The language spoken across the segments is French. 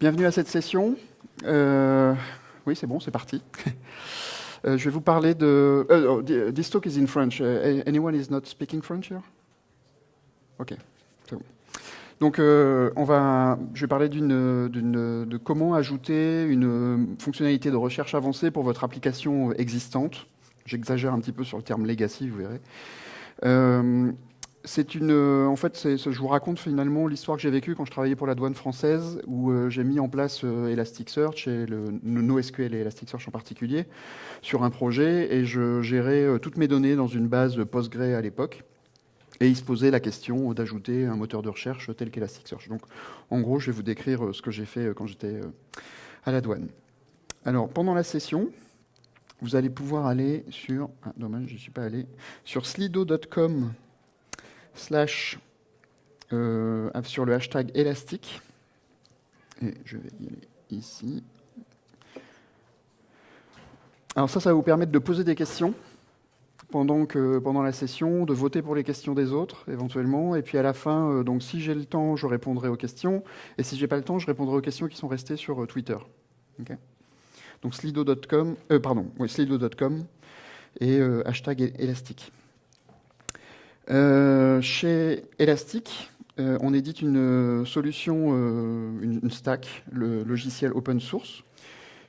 Bienvenue à cette session. Euh, oui, c'est bon, c'est parti. Euh, je vais vous parler de... Uh, oh, this talk is in French. Anyone is not speaking French here? Ok. Donc, euh, on va, je vais parler de comment ajouter une fonctionnalité de recherche avancée pour votre application existante. J'exagère un petit peu sur le terme legacy, vous verrez. Euh, c'est une, euh, en fait, je vous raconte finalement l'histoire que j'ai vécue quand je travaillais pour la douane française, où euh, j'ai mis en place Elasticsearch et le, NoSQL et Elasticsearch en particulier sur un projet, et je gérais toutes mes données dans une base Postgre à l'époque. Et il se posait la question d'ajouter un moteur de recherche tel qu'Elasticsearch. Donc, en gros, je vais vous décrire ce que j'ai fait quand j'étais à la douane. Alors, pendant la session, vous allez pouvoir aller sur, ah, dommage, je suis pas allé, sur slido.com slash euh, sur le hashtag élastique. Et je vais y aller ici. Alors ça, ça va vous permettre de poser des questions pendant, que, pendant la session, de voter pour les questions des autres éventuellement, et puis à la fin, euh, donc si j'ai le temps, je répondrai aux questions, et si j'ai pas le temps, je répondrai aux questions qui sont restées sur euh, Twitter. Donc slido.com, pardon, et hashtag élastique. Euh, chez Elastic, on édite une solution, une, stack, le logiciel open source,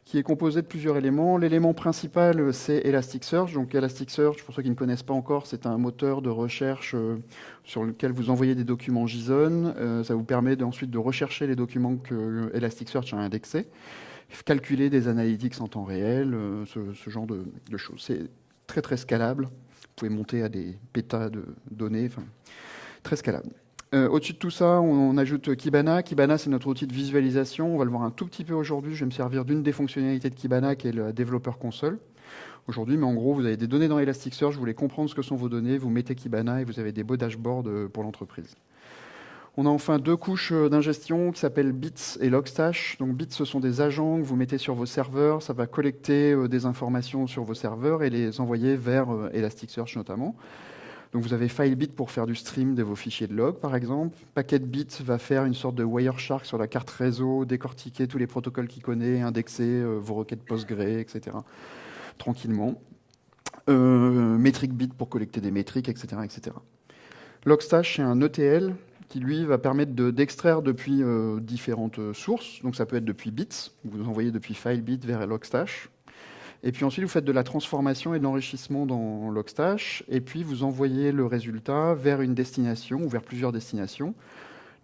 qui est composé de plusieurs éléments. L'élément principal, c'est Elasticsearch. Donc Elasticsearch, pour ceux qui ne connaissent pas encore, c'est un moteur de recherche sur lequel vous envoyez des documents JSON. ça vous permet ensuite de rechercher les documents que Elasticsearch a indexés calculer des analytics en temps réel, euh, ce, genre de, choses. C'est très très scalable. Vous pouvez monter à des pétas de données, très scalable. Euh, au-dessus de tout ça, on, ajoute Kibana. Kibana, c'est notre outil de visualisation. On va le voir un tout petit peu aujourd'hui. Je vais me servir d'une des fonctionnalités de Kibana, qui est le développeur console. Aujourd'hui, mais en gros, vous avez des données dans Elasticsearch, vous voulez comprendre ce que sont vos données, vous mettez Kibana et vous avez des beaux dashboards euh, pour l'entreprise. On a enfin deux couches euh, d'ingestion qui s'appellent Bits et Logstash. Bits, ce sont des agents que vous mettez sur vos serveurs. Ça va collecter euh, des informations sur vos serveurs et les envoyer vers euh, Elasticsearch notamment. Vous avez FileBit pour faire du stream de vos fichiers de log, par exemple. PacketBit va faire une sorte de Wireshark sur la carte réseau, décortiquer tous les protocoles qu'il connaît, indexer vos requêtes PostgreSQL, etc. tranquillement. Euh, MetricBit pour collecter des métriques, etc. etc. Logstash, c'est un ETL qui lui va permettre d'extraire depuis euh, différentes euh, sources. Donc ça peut être depuis bits, vous envoyez depuis FileBit vers Logstash. Et puis ensuite, vous faites de la transformation et de l'enrichissement dans Logstash. Et puis vous envoyez le résultat vers une destination ou vers plusieurs destinations.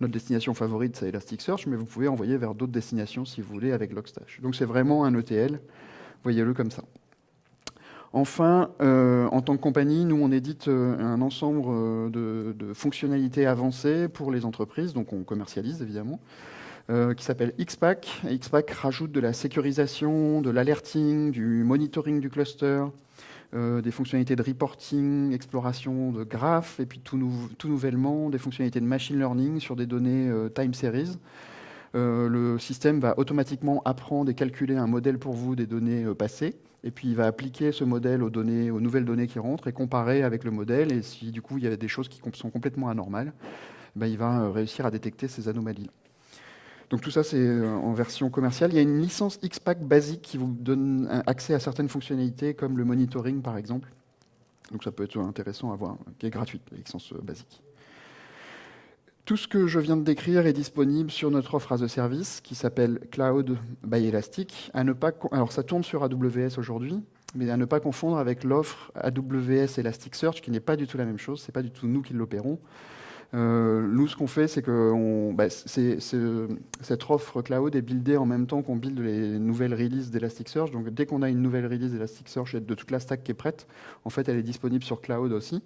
Notre destination favorite, c'est Elasticsearch, mais vous pouvez envoyer vers d'autres destinations si vous voulez avec Logstash. Donc c'est vraiment un ETL. Voyez-le comme ça. Enfin, euh, en tant que compagnie, nous, on édite euh, un ensemble euh, de, fonctionnalités avancées pour les entreprises, donc on commercialise évidemment, qui s'appelle Xpack. Xpack rajoute de la sécurisation, de l'alerting, du monitoring du cluster, des fonctionnalités de reporting, exploration de graphes, et puis tout, nouvellement des fonctionnalités de machine learning sur des données time series. le système va automatiquement apprendre et calculer un modèle pour vous des données passées et puis il va appliquer ce modèle aux, données, aux nouvelles données qui rentrent et comparer avec le modèle. Et si du coup il y a des choses qui sont complètement anormales, ben, il va euh, réussir à détecter ces anomalies. Donc tout ça, c'est euh, en version commerciale. Il y a une licence XPack basique qui vous donne accès à certaines fonctionnalités, comme le monitoring, par exemple. Donc ça peut être intéressant à voir, qui est gratuite, la licence euh, basique. Tout ce que je viens de décrire est disponible sur notre offre as a service qui s'appelle Cloud by Elastic. Alors ça tourne sur AWS aujourd'hui, mais à ne pas confondre avec l'offre AWS Elasticsearch qui n'est pas du tout la même chose. C'est pas du tout nous qui l'opérons. Euh, nous, ce qu'on fait, c'est que bah, cette offre cloud est buildée en même temps qu'on build les nouvelles releases d'Elasticsearch. Donc, dès qu'on a une nouvelle release d'Elasticsearch et de toute la stack qui est prête, en fait, elle est disponible sur cloud aussi.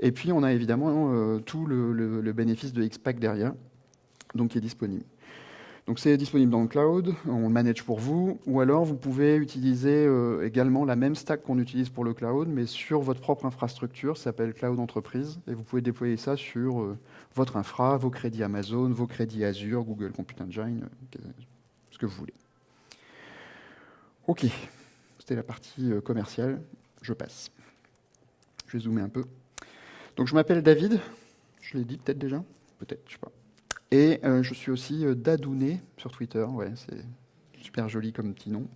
Et puis, on a évidemment euh, tout le, bénéfice de Xpack derrière, donc qui est disponible. Donc c'est disponible dans le cloud, on le manage pour vous, ou alors vous pouvez utiliser euh, également la même stack qu'on utilise pour le cloud, mais sur votre propre infrastructure, ça s'appelle Cloud Entreprise, et vous pouvez déployer ça sur euh, votre infra, vos crédits Amazon, vos crédits Azure, Google Compute Engine, ce que vous voulez. Ok, c'était la partie commerciale, je passe. Je vais zoomer un peu. Donc je m'appelle David, je l'ai dit peut-être déjà, peut-être, je sais pas. Et je suis aussi Dadouné sur Twitter. Ouais, c'est super joli comme petit nom.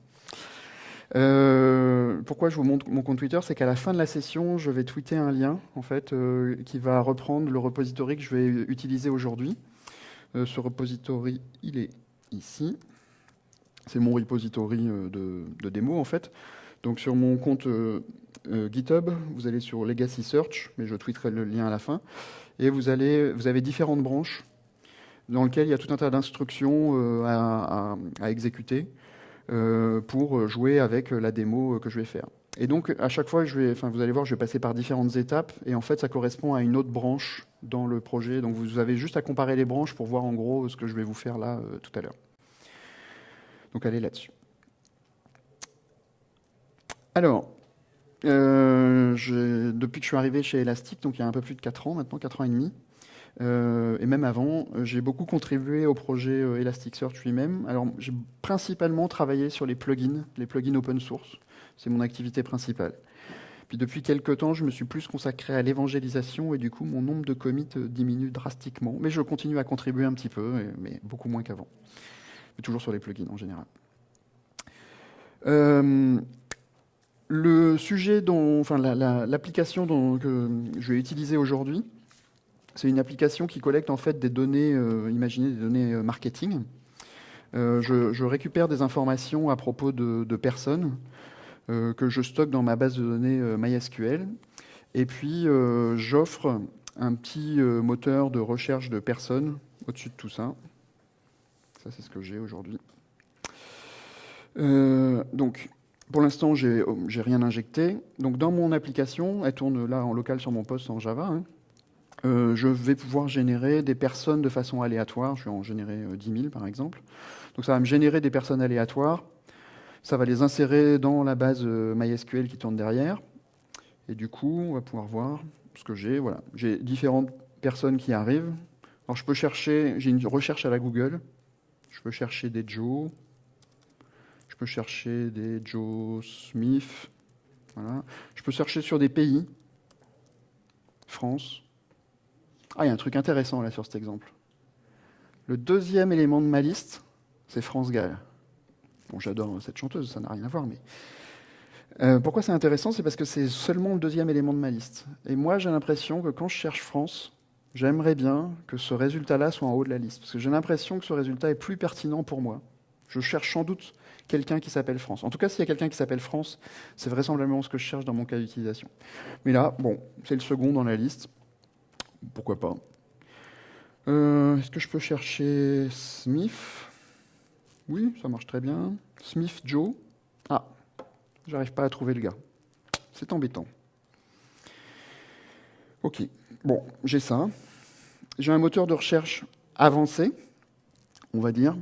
pourquoi je vous montre mon compte Twitter? C'est qu'à la fin de la session, je vais tweeter un lien en fait, qui va reprendre le repository que je vais utiliser aujourd'hui. ce repository, il est ici. C'est mon repository de, de, démo en fait. Donc sur mon compte euh, GitHub, vous allez sur Legacy Search, mais je tweeterai le lien à la fin, et vous, allez, vous avez différentes branches dans lesquelles il y a tout un tas d'instructions euh, à, exécuter euh, pour jouer avec la démo que je vais faire. Et donc, à chaque fois, vous allez voir, je vais passer par différentes étapes, et en fait, ça correspond à une autre branche dans le projet. Donc, vous avez juste à comparer les branches pour voir en gros ce que je vais vous faire là tout à l'heure. Donc, allez là-dessus. Alors, euh, depuis que je suis arrivé chez Elastic, donc il y a un peu plus de 4 ans maintenant, 4 ans et demi, euh, et même avant, j'ai beaucoup contribué au projet euh, Elasticsearch lui-même. Alors j'ai principalement travaillé sur les plugins, les plugins open source. C'est mon activité principale. Puis depuis quelques temps, je me suis plus consacré à l'évangélisation et du coup, mon nombre de commits diminue drastiquement. Mais je continue à contribuer un petit peu, mais beaucoup moins qu'avant. Mais toujours sur les plugins en général. Euh, le sujet dont, enfin, l'application que je vais utiliser aujourd'hui, c'est une application qui collecte en fait des données, euh, imaginez des données euh, marketing. Euh, je, récupère des informations à propos de, personnes que je stocke dans ma base de données MySQL. Et puis j'offre un petit moteur de recherche de personnes au-dessus de tout ça. Ça, c'est ce que j'ai aujourd'hui. donc, pour l'instant, j'ai n'ai rien injecté. Donc dans mon application, elle tourne là en local sur mon poste en Java, hein. euh, je vais pouvoir générer des personnes de façon aléatoire. Je vais en générer 10 euh, 000 par exemple. Donc ça va me générer des personnes aléatoires. Ça va les insérer dans la base euh, MySQL qui tourne derrière. Et du coup, on va pouvoir voir ce que j'ai. Voilà, j'ai différentes personnes qui arrivent. Alors je peux chercher, j'ai une recherche à la Google. Je peux chercher des Joe, peux chercher des Joe Smith. Je peux chercher sur des pays. France. Ah, il y a un truc intéressant là sur cet exemple. Le deuxième élément de ma liste, c'est France Gall. Bon, j'adore cette chanteuse, ça n'a rien à voir, mais. Euh, pourquoi c'est intéressant C'est parce que c'est seulement le deuxième élément de ma liste. Et moi, j'ai l'impression que quand je cherche France, j'aimerais bien que ce résultat-là soit en haut de la liste. Parce que j'ai l'impression que ce résultat est plus pertinent pour moi. Je cherche sans doute quelqu'un qui s'appelle France. En tout cas, s'il y a quelqu'un qui s'appelle France, c'est vraisemblablement ce que je cherche dans mon cas d'utilisation. Mais là, bon, c'est le second dans la liste. Pourquoi pas euh, Est-ce que je peux chercher Smith? Oui, ça marche très bien. Smith Joe? Ah, j'arrive pas à trouver le gars. C'est embêtant. Ok, bon, j'ai ça. J'ai un moteur de recherche avancé, on va dire,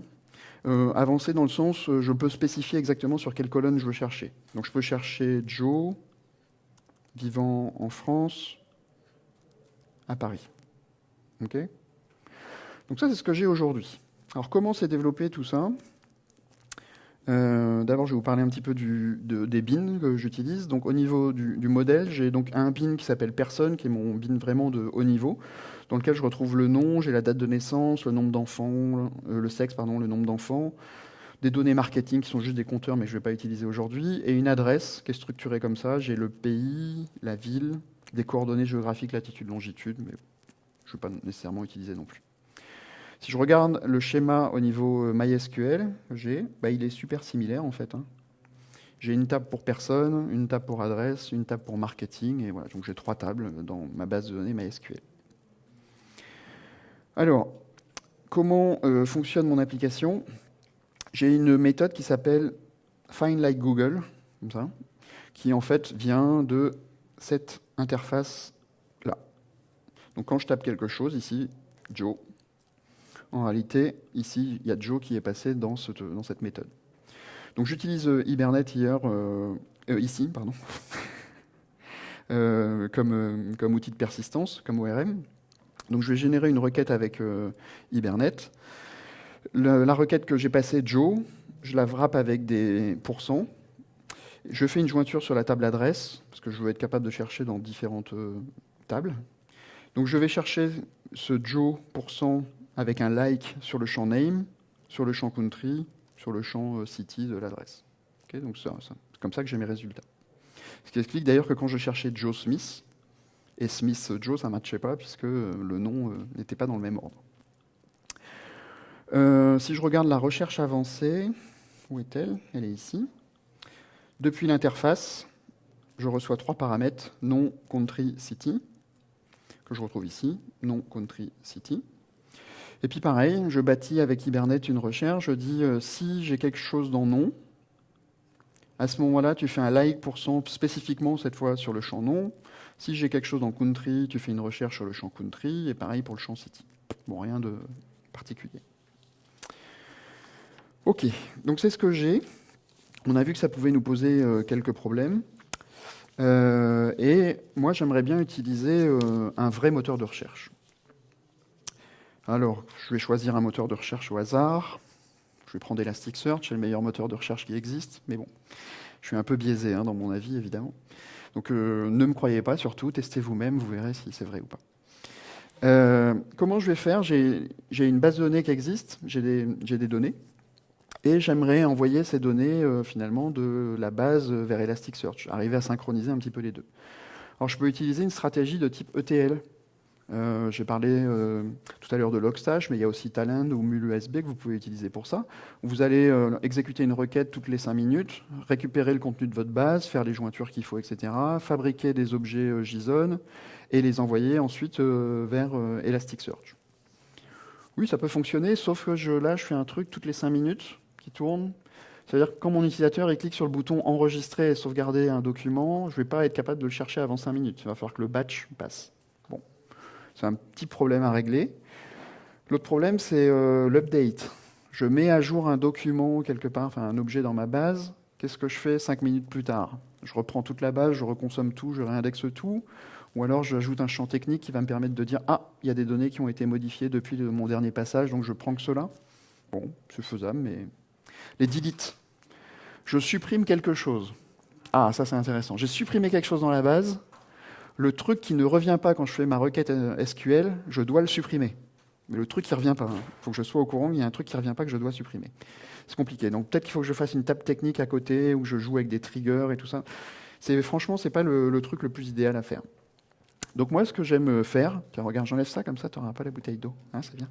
euh, avancé dans le sens, euh, je peux spécifier exactement sur quelle colonne je veux chercher. Donc je peux chercher Joe, vivant en France, à Paris. Donc ça, c'est ce que j'ai aujourd'hui. Alors comment s'est développé tout ça? Euh, D'abord, je vais vous parler un petit peu des bins que j'utilise. Donc au niveau du, du modèle, j'ai donc un bin qui s'appelle personne, qui est mon bin vraiment de haut niveau dans lequel je retrouve le nom, j'ai la date de naissance, le nombre d'enfants, euh, le sexe, pardon, le nombre d'enfants, des données marketing qui sont juste des compteurs, mais je ne vais pas utiliser aujourd'hui, et une adresse qui est structurée comme ça. J'ai le pays, la ville, des coordonnées géographiques, latitude, longitude, mais je ne vais pas nécessairement utiliser non plus. Si je regarde le schéma au niveau euh, MySQL, j'ai, bah, il est super similaire en fait. Hein. J'ai une table pour personne, une table pour adresse, une table pour marketing, et voilà, donc j'ai trois tables dans ma base de données MySQL. Alors, comment euh, fonctionne mon application? J'ai une méthode qui s'appelle Find Like Google, qui en fait vient de cette interface-là. Donc quand je tape quelque chose, ici, Joe, en réalité, ici, il y a Joe qui est passé dans cette, méthode. Donc j'utilise euh, Hibernate hier, euh, ici, pardon, comme outil de persistance, comme ORM. Donc je vais générer une requête avec euh, Hibernate. la requête que j'ai passée, Joe, je la wrap avec des pourcents. Je fais une jointure sur la table adresse, parce que je veux être capable de chercher dans différentes euh, tables. Donc je vais chercher ce Joe pourcent avec un like sur le champ name, sur le champ country, sur le champ euh, city de l'adresse. donc c'est comme ça que j'ai mes résultats. Ce qui explique d'ailleurs que quand je cherchais Joe Smith, et Smith Joe, ça ne matchait pas puisque le nom n'était pas dans le même ordre. si je regarde la recherche avancée, où est-elle? Elle est ici. Depuis l'interface, je reçois trois paramètres, nom, country, city, que je retrouve ici, nom, country, city. Et puis pareil, je bâtis avec Hibernate une recherche, je dis euh, si j'ai quelque chose dans nom, à ce moment-là, tu fais un like pour son spécifiquement cette fois sur le champ nom. Si j'ai quelque chose dans country, tu fais une recherche sur le champ country, et pareil pour le champ city. Bon, rien de particulier. Ok, donc c'est ce que j'ai. On a vu que ça pouvait nous poser euh, quelques problèmes. Euh, et moi, j'aimerais bien utiliser euh, un vrai moteur de recherche. Alors, je vais choisir un moteur de recherche au hasard. Je vais prendre Elasticsearch, c'est le meilleur moteur de recherche qui existe. Mais bon, je suis un peu biaisé hein, dans mon avis, évidemment. Donc, ne me croyez pas, surtout, testez vous-même, vous verrez si c'est vrai ou pas. comment je vais faire? J'ai une base de données qui existe, j'ai des données. Et j'aimerais envoyer ces données euh, finalement de la base vers Elasticsearch, arriver à synchroniser un petit peu les deux. Alors je peux utiliser une stratégie de type ETL. Euh, J'ai parlé euh, tout à l'heure de Logstash, mais il y a aussi Talend ou MulUSB que vous pouvez utiliser pour ça. Vous allez euh, exécuter une requête toutes les 5 minutes, récupérer le contenu de votre base, faire les jointures qu'il faut, etc., fabriquer des objets JSON et les envoyer ensuite vers Elasticsearch. Oui, ça peut fonctionner, sauf que là, je fais un truc toutes les 5 minutes tourne. C'est-à-dire que quand mon utilisateur il clique sur le bouton enregistrer et sauvegarder un document, je ne vais pas être capable de le chercher avant 5 minutes. Il va falloir que le batch passe. C'est un petit problème à régler. L'autre problème, c'est euh, l'update. Je mets à jour un document quelque part, enfin un objet dans ma base. Qu'est-ce que je fais 5 minutes plus tard? Je reprends toute la base, je reconsomme tout, je réindexe tout. Ou alors j'ajoute un champ technique qui va me permettre de dire Ah, il y a des données qui ont été modifiées depuis mon dernier passage, donc je prends que cela. Bon, c'est faisable, mais les delete. Je supprime quelque chose. Ah, ça c'est intéressant. J'ai supprimé quelque chose dans la base. Le truc qui ne revient pas quand je fais ma requête euh, SQL, je dois le supprimer. Mais le truc qui ne revient pas. Il hein. faut que je sois au courant qu'il y a un truc qui ne revient pas que je dois supprimer. C'est compliqué. Donc peut-être qu'il faut que je fasse une table technique à côté où je joue avec des triggers et tout ça. Franchement, c'est pas le, truc le plus idéal à faire. Donc moi, ce que j'aime faire, tiens, regarde, j'enlève ça comme ça, tu n'auras pas la bouteille d'eau. Hein, c'est bien.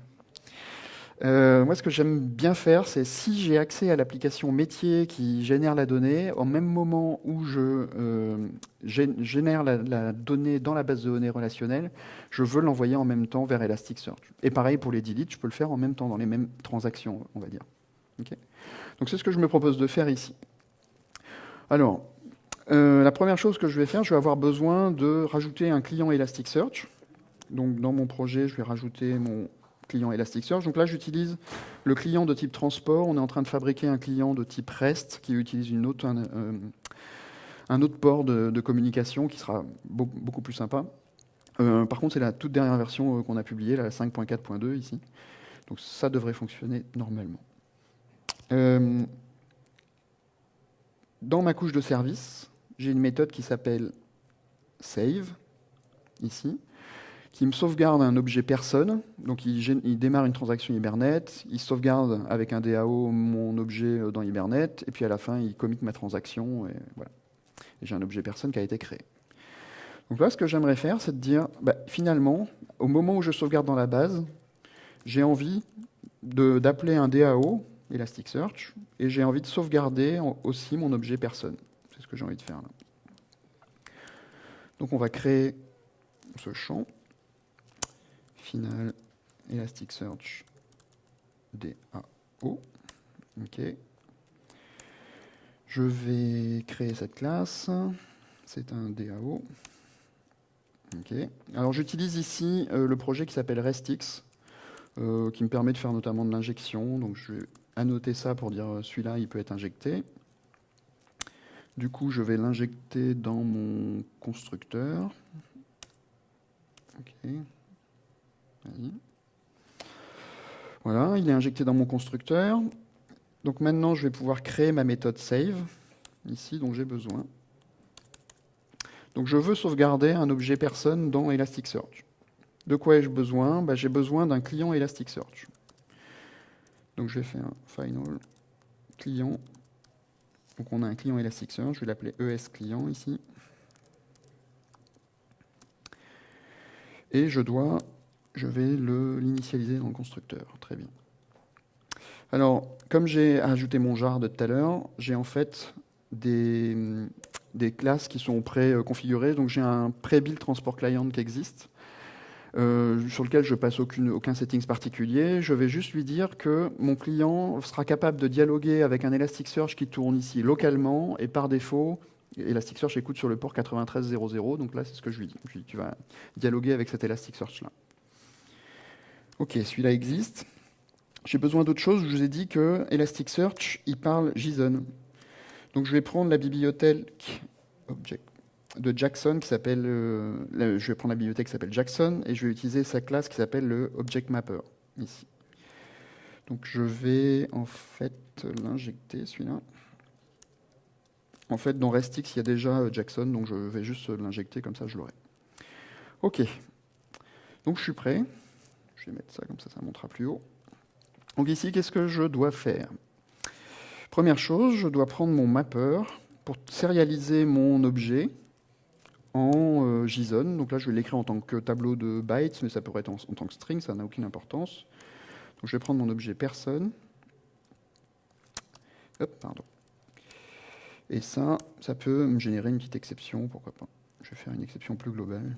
Euh, moi, ce que j'aime bien faire, c'est si j'ai accès à l'application métier qui génère la donnée, au même moment où je euh, génère la, donnée dans la base de données relationnelle, je veux l'envoyer en même temps vers Elasticsearch. Et pareil pour les delete, je peux le faire en même temps dans les mêmes transactions, on va dire. Donc c'est ce que je me propose de faire ici. Alors, euh, la première chose que je vais faire, je vais avoir besoin de rajouter un client Elasticsearch. Donc dans mon projet, je vais rajouter mon client Elasticsearch. Donc là, j'utilise le client de type transport. On est en train de fabriquer un client de type REST qui utilise autre, un, euh, autre port de, communication qui sera beaucoup, plus sympa. Euh, par contre, c'est la toute dernière version euh, qu'on a publiée, la 5.4.2 ici. Donc ça devrait fonctionner normalement. dans ma couche de service, j'ai une méthode qui s'appelle save, ici qui me sauvegarde un objet personne. Donc il, démarre une transaction Hibernate, il sauvegarde avec un DAO mon objet euh, dans Hibernate, et puis à la fin, il commit ma transaction, et voilà. j'ai un objet personne qui a été créé. Donc là, ce que j'aimerais faire, c'est de dire, bah, finalement, au moment où je sauvegarde dans la base, j'ai envie d'appeler un DAO, Elasticsearch, et j'ai envie de sauvegarder aussi mon objet personne. C'est ce que j'ai envie de faire là. Donc on va créer ce champ final Elasticsearch DAO. OK. Je vais créer cette classe. C'est un DAO. OK. Alors j'utilise ici euh, le projet qui s'appelle RestX, euh, qui me permet de faire notamment de l'injection. Donc je vais annoter ça pour dire euh, celui-là, il peut être injecté. Du coup, je vais l'injecter dans mon constructeur. Voilà, il est injecté dans mon constructeur. Donc maintenant, je vais pouvoir créer ma méthode save, ici, dont j'ai besoin. Donc je veux sauvegarder un objet personne dans Elasticsearch. De quoi ai-je besoin? Bah, J'ai besoin d'un client Elasticsearch. Donc je vais faire final client. Donc on a un client Elasticsearch, je vais l'appeler ES client ici. Et je dois, je vais l'initialiser dans le constructeur. Très bien. Alors, comme j'ai ajouté mon jar de tout à l'heure, j'ai en fait des, classes qui sont pré-configurées. Donc j'ai un pré-build transport client qui existe. Euh, sur lequel je passe aucun settings particulier. Je vais juste lui dire que mon client sera capable de dialoguer avec un Elasticsearch qui tourne ici localement et par défaut, Elasticsearch écoute sur le port 9300. Donc là, c'est ce que je lui dis. Je lui dis tu vas dialoguer avec cet Elasticsearch-là. Ok, celui-là existe. J'ai besoin d'autre chose. Je vous ai dit que Elasticsearch, il parle JSON. Donc je vais prendre la bibliothèque de Jackson qui s'appelle, euh, je vais prendre la bibliothèque qui s'appelle Jackson et je vais utiliser sa classe qui s'appelle le Object Mapper. Donc je vais en fait l'injecter celui-là. En fait dans RESTX il y a déjà euh, Jackson donc je vais juste l'injecter comme ça je l'aurai. Ok. Donc je suis prêt. Je vais mettre ça comme ça ça montera plus haut. Donc ici qu'est-ce que je dois faire? Première chose, je dois prendre mon mapper pour serialiser mon objet en euh, JSON. Donc là, je vais l'écrire en tant que tableau de bytes, mais ça pourrait être en, tant que string, ça n'a aucune importance. Donc je vais prendre mon objet personne. Hop, pardon. Et ça, ça peut me générer une petite exception, pourquoi pas. Je vais faire une exception plus globale.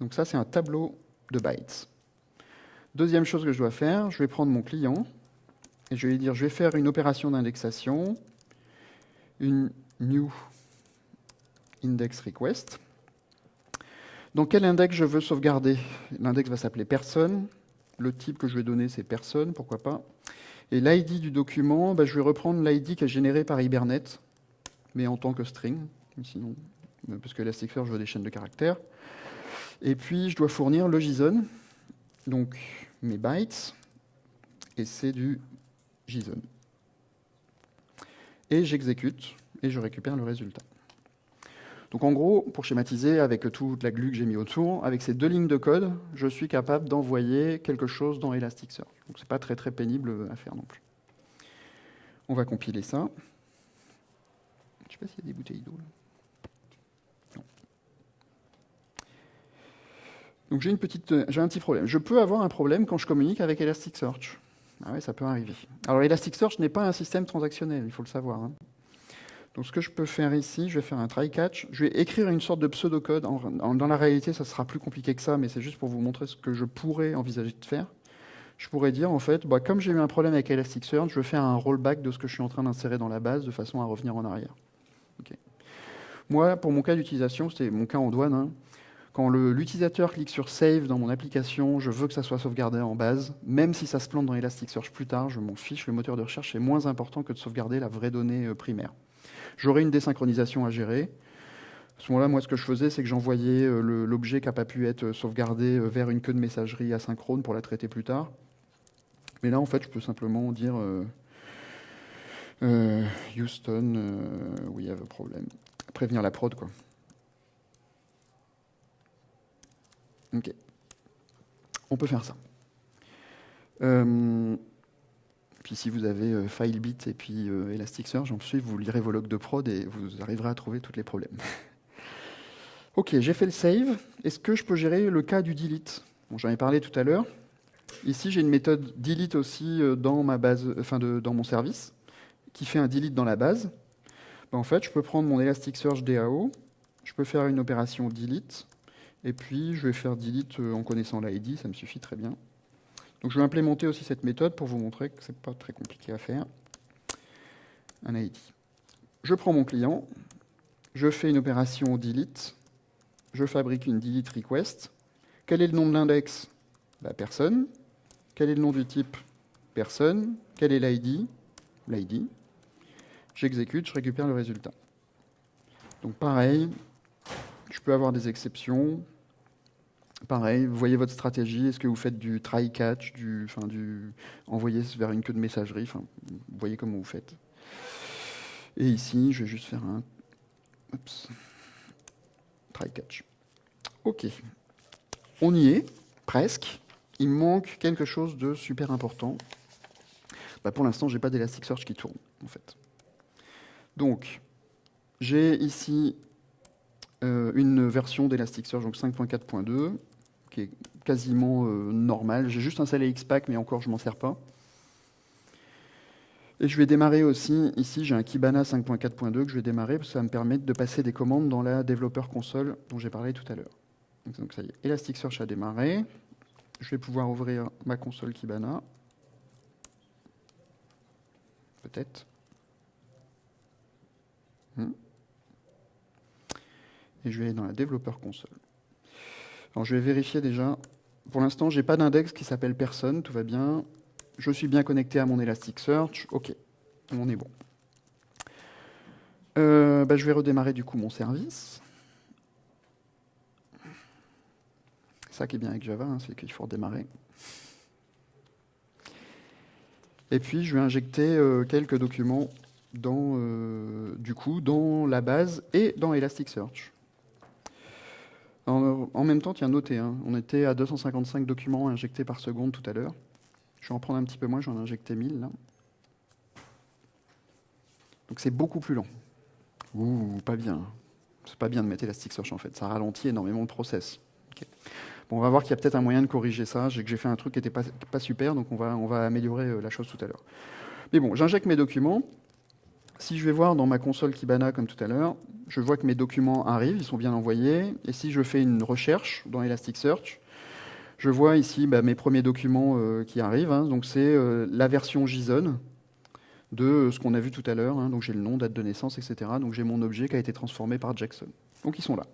Donc ça, c'est un tableau de bytes. Deuxième chose que je dois faire, je vais prendre mon client et je vais lui dire, je vais faire une opération d'indexation, une new index request. Dans quel index je veux sauvegarder? L'index va s'appeler personne. Le type que je vais donner, c'est personne, pourquoi pas. Et l'ID du document, bah, je vais reprendre l'ID qui est généré par Hibernate, mais en tant que string, sinon, parce que Elasticsearch, je veux des chaînes de caractères. Et puis, je dois fournir le JSON, donc mes bytes, et c'est du JSON. Et j'exécute, et je récupère le résultat. Donc en gros, pour schématiser, avec toute la glu que j'ai mis autour, avec ces deux lignes de code, je suis capable d'envoyer quelque chose dans Elasticsearch. Donc c'est pas très très pénible à faire non plus. On va compiler ça. Je sais pas s'il y a des bouteilles d'eau. Donc petite, j'ai un petit problème. Je peux avoir un problème quand je communique avec Elasticsearch. Ah oui, ça peut arriver. Alors Elasticsearch n'est pas un système transactionnel, il faut le savoir. Hein. Donc ce que je peux faire ici, je vais faire un try catch. Je vais écrire une sorte de pseudocode. dans la réalité, ça sera plus compliqué que ça, mais c'est juste pour vous montrer ce que je pourrais envisager de faire. Je pourrais dire, en fait, bah, comme j'ai eu un problème avec Elasticsearch, je vais faire un rollback de ce que je suis en train d'insérer dans la base de façon à revenir en arrière. Moi, pour mon cas d'utilisation, c'était mon cas en douane. Hein. Quand l'utilisateur clique sur Save dans mon application, je veux que ça soit sauvegardé en base. Même si ça se plante dans Elasticsearch plus tard, je m'en fiche. Le moteur de recherche est moins important que de sauvegarder la vraie donnée euh, primaire. J'aurais une désynchronisation à gérer. À ce moment-là, moi, ce que je faisais, c'est que j'envoyais euh, l'objet qui n'a pas pu être sauvegardé euh, vers une queue de messagerie asynchrone pour la traiter plus tard. Mais là, en fait, je peux simplement dire Houston, il y a un problème. Prévenir la prod, quoi. Ok. On peut faire ça. Puis si vous avez euh, FileBit et puis euh, Elasticsearch, ensuite vous lirez vos logs de prod et vous arriverez à trouver tous les problèmes. ok, j'ai fait le save. Est-ce que je peux gérer le cas du delete? Bon, J'en ai parlé tout à l'heure. Ici, j'ai une méthode delete aussi euh, dans, ma base, enfin dans mon service qui fait un delete dans la base. Ben, en fait, je peux prendre mon Elasticsearch DAO, je peux faire une opération delete, et puis je vais faire delete en connaissant l'ID, ça me suffit très bien. Donc je vais implémenter aussi cette méthode pour vous montrer que ce n'est pas très compliqué à faire. Un ID. Je prends mon client, je fais une opération delete, je fabrique une delete request. Quel est le nom de l'index? Bah, Personne. Quel est le nom du type? Personne. Quel est l'ID? L'ID. J'exécute, je récupère le résultat. Donc pareil, je peux avoir des exceptions, Pareil, voyez votre stratégie. Est-ce que vous faites du try catch, du, enfin, du envoyer vers une queue de messagerie voyez comment vous faites. Et ici, je vais juste faire un try catch. OK. on y est, presque. Il manque quelque chose de super important. Bah, pour l'instant, je n'ai pas d'Elasticsearch qui tourne, en fait. Donc, j'ai ici euh, une version d'Elasticsearch, donc 5.4.2, qui est quasiment euh, normale. J'ai juste installé Xpack, mais encore, je m'en sers pas. Et je vais démarrer aussi, ici j'ai un Kibana 5.4.2 que je vais démarrer, parce que ça va me permettre de passer des commandes dans la développeur console dont j'ai parlé tout à l'heure. Donc ça y est, Elasticsearch a démarré. Je vais pouvoir ouvrir ma console Kibana. Peut-être. Hmm. Et je vais aller dans la développeur console. Alors je vais vérifier déjà. Pour l'instant, je n'ai pas d'index qui s'appelle personne, tout va bien je suis bien connecté à mon Elasticsearch, ok, on est bon. Euh, bah, je vais redémarrer du coup mon service. Ça qui est bien avec Java, hein, c'est qu'il faut redémarrer. Et puis je vais injecter euh, quelques documents dans, euh, du coup, dans la base et dans Elasticsearch. En, même temps, tiens, notez, hein, on était à 255 documents injectés par seconde tout à l'heure. Je vais en prendre un petit peu moins, j'en ai injecté 1000 là. Donc c'est beaucoup plus lent. Ouh, pas bien. C'est pas bien de mettre Elasticsearch en fait, ça ralentit énormément le process. Bon, on va voir qu'il y a peut-être un moyen de corriger ça. J'ai que j'ai fait un truc qui n'était pas, super, donc on va, on va améliorer euh, la chose tout à l'heure. Mais bon, j'injecte mes documents. Si je vais voir dans ma console Kibana comme tout à l'heure, je vois que mes documents arrivent, ils sont bien envoyés. Et si je fais une recherche dans Elasticsearch, je vois ici bah, mes premiers documents euh, qui arrivent. Hein. donc c'est euh, la version JSON de euh, ce qu'on a vu tout à l'heure. Hein. donc j'ai le nom, date de naissance, etc. Donc j'ai mon objet qui a été transformé par Jackson. Donc ils sont là.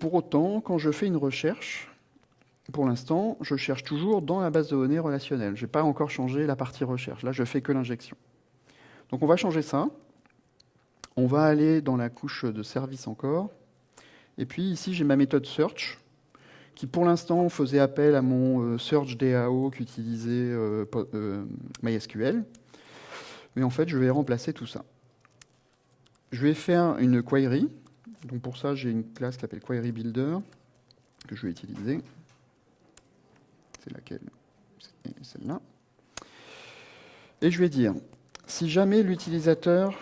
pour autant, quand je fais une recherche, pour l'instant, je cherche toujours dans la base de données relationnelle. Je n'ai pas encore changé la partie recherche. Là, je fais que l'injection. Donc on va changer ça. On va aller dans la couche de service encore. Et puis ici, j'ai ma méthode search qui pour l'instant faisait appel à mon euh, search DAO qu'utilisait euh, euh, MySQL. Mais en fait, je vais remplacer tout ça. Je vais faire une query. Donc pour ça, j'ai une classe qui s'appelle Query Builder que je vais utiliser. C'est laquelle celle-là. Et je vais dire, si jamais l'utilisateur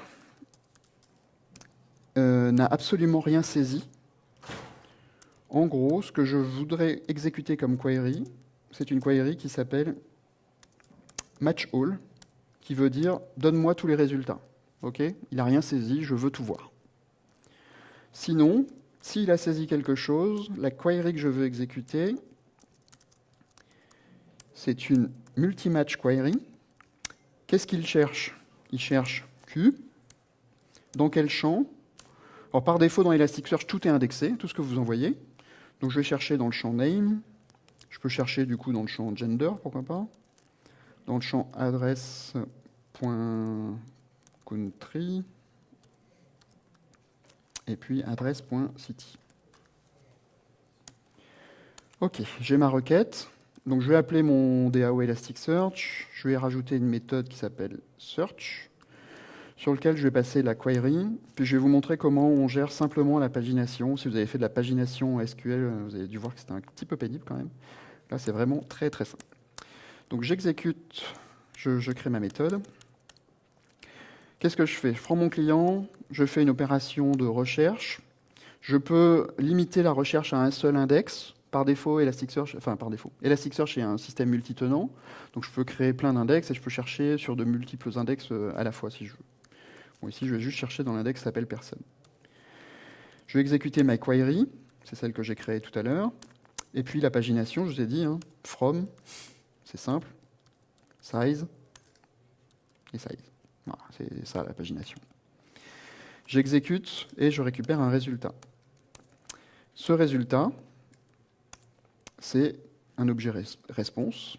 n'a absolument rien saisi, en gros, ce que je voudrais exécuter comme query, c'est une query qui s'appelle match all, qui veut dire donne-moi tous les résultats. Ok? Il n'a rien saisi, je veux tout voir. Sinon, s'il a saisi quelque chose, la query que je veux exécuter, c'est une multi-match query. Qu'est-ce qu'il cherche? Il cherche Q. Dans quel champ? Alors, par défaut, dans Elasticsearch, tout est indexé, tout ce que vous envoyez. Donc je vais chercher dans le champ name. Je peux chercher du coup dans le champ gender, pourquoi pas. Dans le champ adresse.country. Et puis adresse.city. Ok, j'ai ma requête. Donc je vais appeler mon DAO Elasticsearch. Je vais rajouter une méthode qui s'appelle search sur lequel je vais passer la query, puis je vais vous montrer comment on gère simplement la pagination. Si vous avez fait de la pagination SQL, vous avez dû voir que c'était un petit peu pénible quand même. Là, c'est vraiment très très simple. Donc j'exécute, je, crée ma méthode. Qu'est-ce que je fais? Je prends mon client, je fais une opération de recherche. Je peux limiter la recherche à un seul index. Par défaut, Elasticsearch, enfin est un système multitenant, donc je peux créer plein d'index et je peux chercher sur de multiples index euh, à la fois si je veux ici, je vais juste chercher dans l'index s'appelle personne. Je vais exécuter my query, c'est celle que j'ai créée tout à l'heure. Et puis la pagination, je vous ai dit, hein, from, c'est simple, size et size. Voilà, c'est ça la pagination. J'exécute et je récupère un résultat. Ce résultat, c'est un objet response.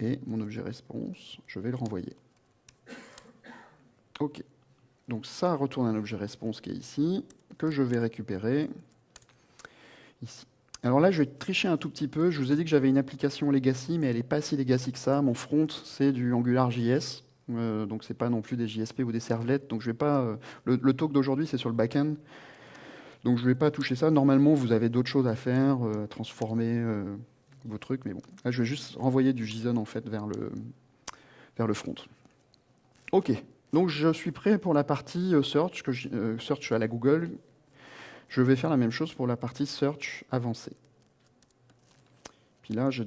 Et mon objet response, je vais le renvoyer. OK. Donc ça retourne un objet response qui est ici, que je vais récupérer. Alors là, je vais tricher un tout petit peu. Je vous ai dit que j'avais une application legacy, mais elle n'est pas si legacy que ça. Mon front, c'est du AngularJS. Euh, donc c'est pas non plus des JSP ou des servlets. Donc je vais pas. Euh, le, talk d'aujourd'hui, c'est sur le backend. Donc je ne vais pas toucher ça. Normalement, vous avez d'autres choses à faire, euh, transformer euh, vos trucs, mais bon. Là, je vais juste renvoyer du JSON en fait vers le, vers le front. OK. Donc je suis prêt pour la partie euh, search, que je, search à la Google. Je vais faire la même chose pour la partie search avancée. Puis là, j'ai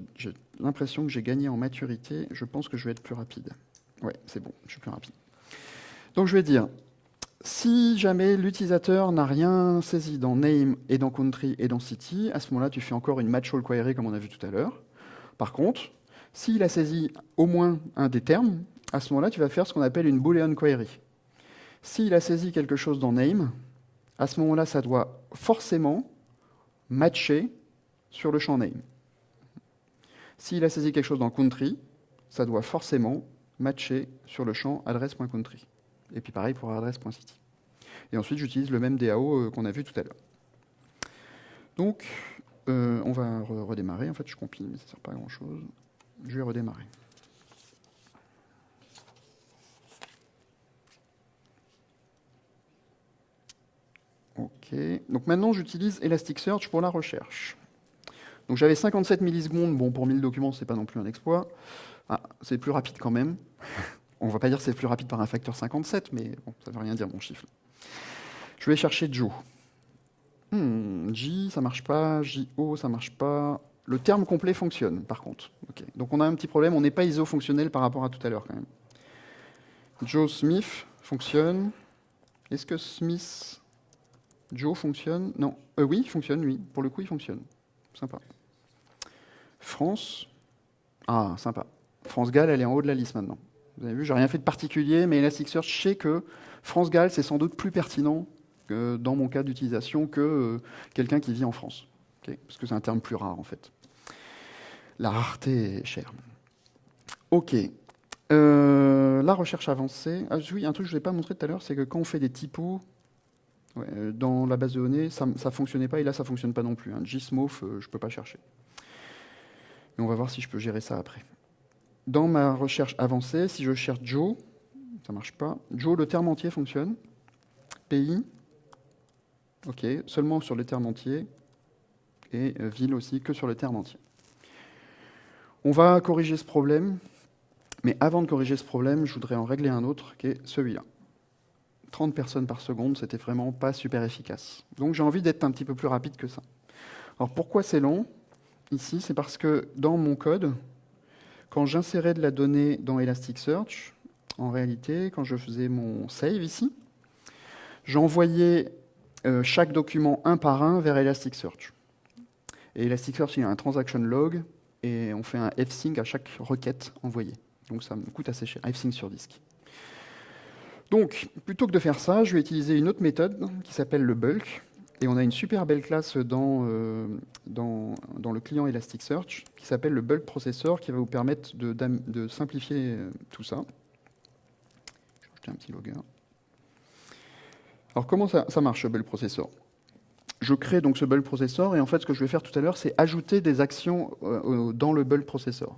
l'impression que j'ai gagné en maturité. Je pense que je vais être plus rapide. Ouais, c'est bon, je suis plus rapide. Donc je vais dire, si jamais l'utilisateur n'a rien saisi dans name et dans country et dans city, à ce moment-là, tu fais encore une match all query comme on a vu tout à l'heure. Par contre, s'il a saisi au moins un des termes, à ce moment-là, tu vas faire ce qu'on appelle une boolean query. S'il a saisi quelque chose dans name, à ce moment-là, ça doit forcément matcher sur le champ name. S'il a saisi quelque chose dans country, ça doit forcément matcher sur le champ adresse.country. Et puis pareil pour adresse.city. Et ensuite, j'utilise le même DAO euh, qu'on a vu tout à l'heure. Donc, euh, on va redémarrer. En fait, je compile, mais ça ne sert pas à grand-chose. Je vais redémarrer. OK. Donc maintenant, j'utilise Elasticsearch pour la recherche. Donc j'avais 57 millisecondes. Bon, pour 1000 documents, ce n'est pas non plus un exploit. Ah, c'est plus rapide quand même. On ne va pas dire que c'est plus rapide par un facteur 57, mais ça ne veut rien dire mon chiffre. Je vais chercher Joe. Hmm, J, ça marche pas. JO, ça marche pas. Le terme complet fonctionne, par contre. Donc on a un petit problème, on n'est pas iso-fonctionnel par rapport à tout à l'heure quand même. Joe Smith fonctionne. Est-ce que Smith Joe fonctionne? Non. Euh, oui, il fonctionne, oui. Pour le coup, il fonctionne. Sympa. France. Ah, sympa. France-Galles, elle est en haut de la liste maintenant. Vous avez vu, j'ai rien fait de particulier, mais Elasticsearch sait que France-Galles, c'est sans doute plus pertinent que dans mon cas d'utilisation que euh, quelqu'un qui vit en France. Parce que c'est un terme plus rare, en fait. La rareté est chère. OK. Euh, la recherche avancée. Ah, oui, un truc que je ne vous ai pas montré tout à l'heure, c'est que quand on fait des typos euh, dans la base de données, ça ne fonctionnait pas, et là, ça ne fonctionne pas non plus. Hein. Je ne peux pas chercher. Mais on va voir si je peux gérer ça après. Dans ma recherche avancée, si je cherche Joe, ça ne marche pas. Joe, le terme entier fonctionne. Pays, ok, seulement sur le terme entier. Et euh, ville aussi, que sur le terme entier. On va corriger ce problème. Mais avant de corriger ce problème, je voudrais en régler un autre, qui est celui-là. 30 personnes par seconde, c'était vraiment pas super efficace. Donc j'ai envie d'être un petit peu plus rapide que ça. Alors pourquoi c'est long? Ici, c'est parce que dans mon code, quand j'insérais de la donnée dans Elasticsearch, en réalité, quand je faisais mon save ici, j'envoyais euh, chaque document un par un vers Elasticsearch. Et Elasticsearch, il y a un transaction log, et on fait un fsync à chaque requête envoyée. Donc ça me coûte assez cher, fsync sur disque. Donc, plutôt que de faire ça, je vais utiliser une autre méthode qui s'appelle le bulk, et on a une super belle classe dans, euh, dans, le client Elasticsearch qui s'appelle le bulk processor qui va vous permettre de, simplifier euh, tout ça. Je vais ajouter un petit logger. Alors comment ça, ça marche, le bulk processor? Je crée donc ce bulk processor et en fait ce que je vais faire tout à l'heure c'est ajouter des actions euh, dans le bulk processor.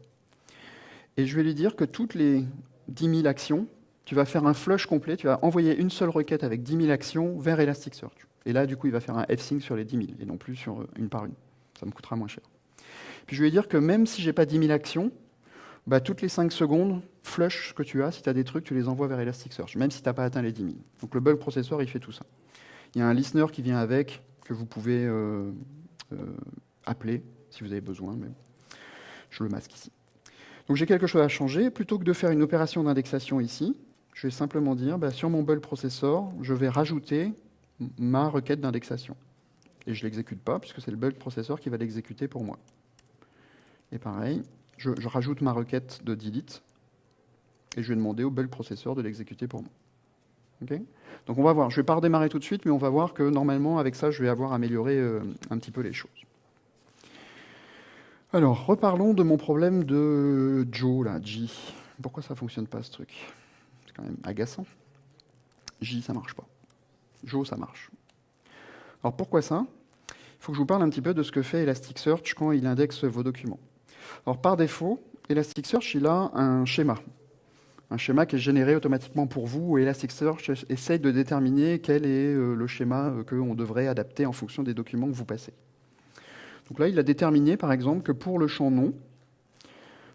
Et je vais lui dire que toutes les 10 000 actions, tu vas faire un flush complet, tu vas envoyer une seule requête avec 10 000 actions vers Elasticsearch. Et là, du coup, il va faire un f-sync sur les 10 000 et non plus sur euh, une par une. Ça me coûtera moins cher. Puis je vais dire que même si je n'ai pas 10 000 actions, bah, toutes les 5 secondes, flush ce que tu as. Si tu as des trucs, tu les envoies vers Elasticsearch, même si tu n'as pas atteint les 10 000. Donc le bulk processor, il fait tout ça. Il y a un listener qui vient avec, que vous pouvez euh, euh, appeler si vous avez besoin, mais je le masque ici. Donc j'ai quelque chose à changer. Plutôt que de faire une opération d'indexation ici, je vais simplement dire, bah, sur mon bulk processor, je vais rajouter ma requête d'indexation. Et je ne l'exécute pas, puisque c'est le bulk processor qui va l'exécuter pour moi. Et pareil, je, rajoute ma requête de delete, et je vais demander au bulk processor de l'exécuter pour moi. Donc on va voir, je ne vais pas redémarrer tout de suite, mais on va voir que normalement, avec ça, je vais avoir amélioré euh, un petit peu les choses. Alors, reparlons de mon problème de Joe, là, J. Pourquoi ça ne fonctionne pas, ce truc? C'est quand même agaçant. J, ça ne marche pas. Jo, ça marche. Alors pourquoi ça? Il faut que je vous parle un petit peu de ce que fait Elasticsearch quand il indexe vos documents. Alors par défaut, Elasticsearch, il a un schéma. un schéma qui est généré automatiquement pour vous, et Elasticsearch essaye de déterminer quel est euh, le schéma euh, qu'on devrait adapter en fonction des documents que vous passez. Donc là, il a déterminé, par exemple, que pour le champ nom,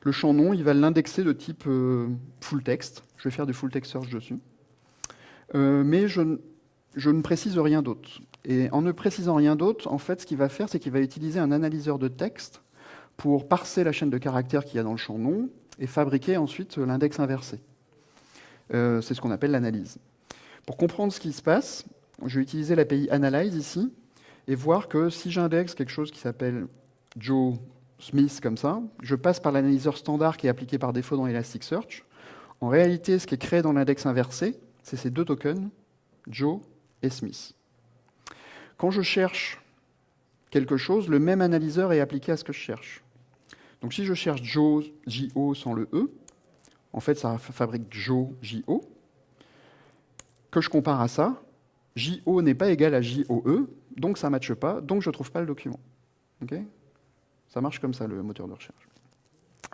le champ nom, il va l'indexer de type euh, full text. Je vais faire du full text search dessus. mais je, je, ne précise rien d'autre. Et en ne précisant rien d'autre, en fait, ce qu'il va faire, c'est qu'il va utiliser un analyseur de texte pour parser la chaîne de caractères qu'il y a dans le champ nom et fabriquer ensuite l'index inversé. Euh, c'est ce qu'on appelle l'analyse. Pour comprendre ce qui se passe, je vais utiliser l'API Analyze ici et voir que si j'indexe quelque chose qui s'appelle Joe Smith comme ça, je passe par l'analyseur standard qui est appliqué par défaut dans Elasticsearch. En réalité, ce qui est créé dans l'index inversé, c'est ces deux tokens, Joe et Smith. Quand je cherche quelque chose, le même analyseur est appliqué à ce que je cherche. Donc si je cherche Joe, JO sans le E, en fait ça fabrique Joe, JO, que je compare à ça, JO n'est pas égal à JOE, donc ça ne matche pas, donc je ne trouve pas le document. ça marche comme ça, le moteur de recherche.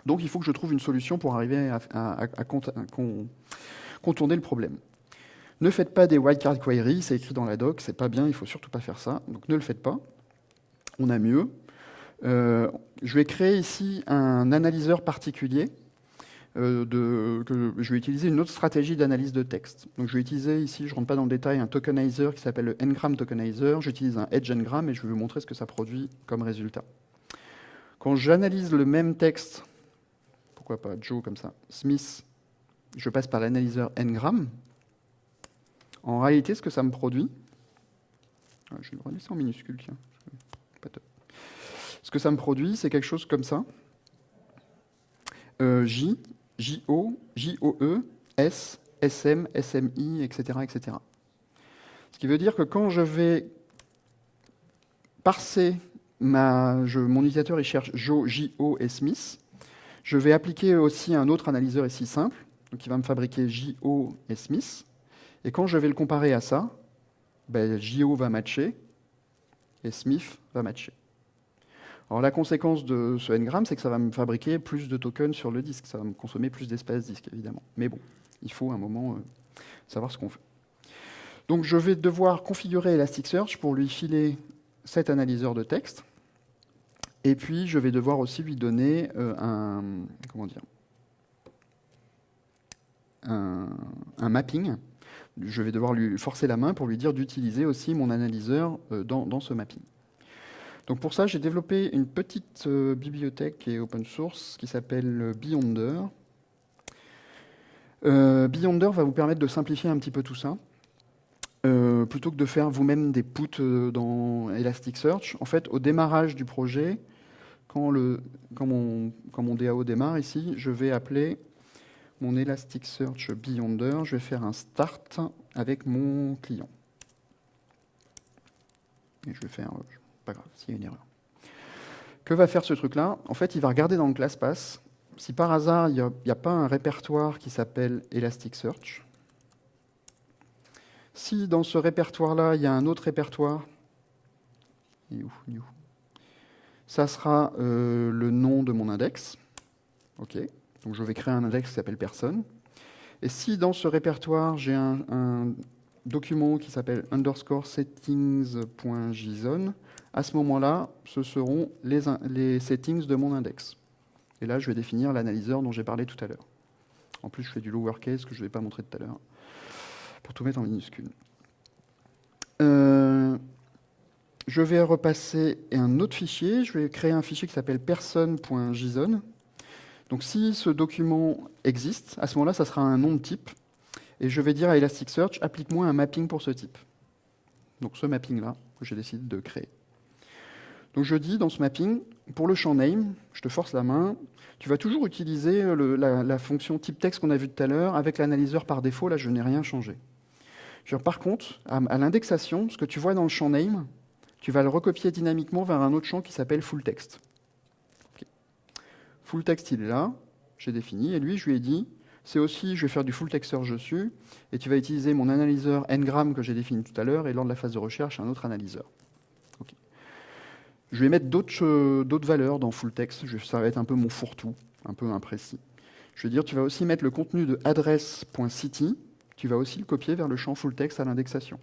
Donc il faut que je trouve une solution pour arriver à, contourner le problème. Ne faites pas des wildcard queries, c'est écrit dans la doc, c'est pas bien, il faut surtout pas faire ça, donc ne le faites pas. On a mieux. Euh, je vais créer ici un analyseur particulier. Euh, je vais utiliser une autre stratégie d'analyse de texte. Donc je vais utiliser ici, je ne rentre pas dans le détail, un tokenizer qui s'appelle le ngram tokenizer. J'utilise un edge ngram et je vais vous montrer ce que ça produit comme résultat. Quand j'analyse le même texte, pourquoi pas Joe comme ça, Smith, je passe par l'analyseur ngram. En réalité, ce que ça me produit, je vais le remettre en minuscule, tiens. Ce que ça me produit, c'est quelque chose comme ça. Euh, J, JO, JOE, S, SM, SMI, etc., etc. Ce qui veut dire que quand je vais parser mon utilisateur il cherche Jo, JO et Smith, je vais appliquer aussi un autre analyseur ici simple, qui va me fabriquer JO et Smith. Et quand je vais le comparer à ça, ben, JO va matcher et Smith va matcher. Alors la conséquence de ce n-gram, c'est que ça va me fabriquer plus de tokens sur le disque, ça va me consommer plus d'espace disque, évidemment. Mais bon, il faut un moment euh, savoir ce qu'on fait. Donc je vais devoir configurer Elasticsearch pour lui filer cet analyseur de texte. Et puis je vais devoir aussi lui donner euh, un, comment dire, un, mapping. Je vais devoir lui forcer la main pour lui dire d'utiliser aussi mon analyseur euh, dans ce mapping. Donc pour ça, j'ai développé une petite euh, bibliothèque qui est open source qui s'appelle Beyonder. Euh, Beyonder va vous permettre de simplifier un petit peu tout ça. Plutôt que de faire vous-même des puts dans Elasticsearch, en fait, au démarrage du projet, quand, le, quand, mon, quand mon DAO démarre ici, je vais appeler mon Elasticsearch Beyonder, je vais faire un start avec mon client. Et je vais faire, pas grave, s'il y a une erreur. Que va faire ce truc-là? En fait, il va regarder dans le ClassPass. Si par hasard, il n'y a, pas un répertoire qui s'appelle Elasticsearch, si dans ce répertoire-là, il y a un autre répertoire, ça sera euh, le nom de mon index. OK. Donc je vais créer un index qui s'appelle personne. Et si dans ce répertoire, j'ai un, document qui s'appelle underscore settings.json, à ce moment-là, ce seront les, settings de mon index. Et là, je vais définir l'analyseur dont j'ai parlé tout à l'heure. En plus, je fais du lowercase que je ne vais pas montrer tout à l'heure, pour tout mettre en minuscule. Euh, je vais repasser un autre fichier. Je vais créer un fichier qui s'appelle person.json. Donc si ce document existe, à ce moment-là, ça sera un nom de type. Et je vais dire à Elasticsearch, applique-moi un mapping pour ce type. Donc ce mapping-là que j'ai décidé de créer. Donc je dis dans ce mapping, pour le champ name, je te force la main, tu vas toujours utiliser la, fonction type texte qu'on a vu tout à l'heure avec l'analyseur par défaut, là je n'ai rien changé. par contre, à, l'indexation, ce que tu vois dans le champ name, tu vas le recopier dynamiquement vers un autre champ qui s'appelle full text. Full text, il est là, j'ai défini, et lui, je lui ai dit, c'est aussi, je vais faire du full text search dessus, et tu vas utiliser mon analyseur ngram que j'ai défini tout à l'heure, et lors de la phase de recherche, un autre analyseur. Je vais mettre d'autres valeurs dans full text. Ça va être un peu mon fourre-tout, un peu imprécis. Je veux dire, tu vas aussi mettre le contenu de adresse.city, tu vas aussi le copier vers le champ full text à l'indexation.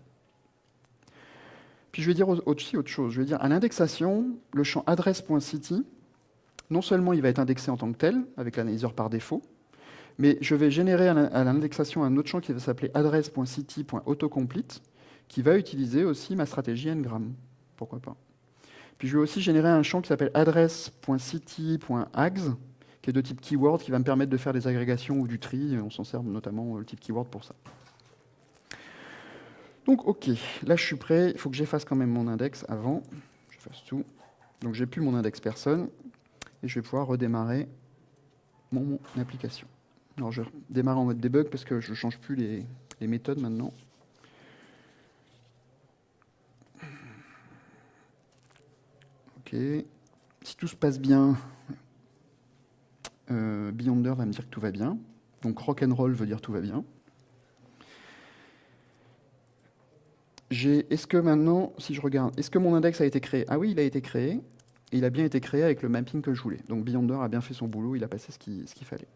Puis je vais dire aussi autre chose. Je vais dire à l'indexation, le champ adresse.city, non seulement il va être indexé en tant que tel, avec l'analyseur par défaut, mais je vais générer à l'indexation un autre champ qui va s'appeler adresse.city.autocomplete, qui va utiliser aussi ma stratégie ngram. Pourquoi pas? Puis je vais aussi générer un champ qui s'appelle adresse.city.ags, qui est de type keyword, qui va me permettre de faire des agrégations ou du tri. On s'en sert notamment le type keyword pour ça. Donc ok, là je suis prêt. Il faut que j'efface quand même mon index avant. J'efface tout. Donc j'ai plus mon index personne. Et je vais pouvoir redémarrer mon application. Alors je démarre en mode debug parce que je ne change plus les, méthodes maintenant. Ok. Si tout se passe bien, euh, Beyonder va me dire que tout va bien. Donc rock and roll veut dire tout va bien. Est-ce que maintenant, si je regarde, est-ce que mon index a été créé? Ah oui, il a été créé. Il a bien été créé avec le mapping que je voulais. Donc Beyonder a bien fait son boulot, il a passé ce qu'il fallait.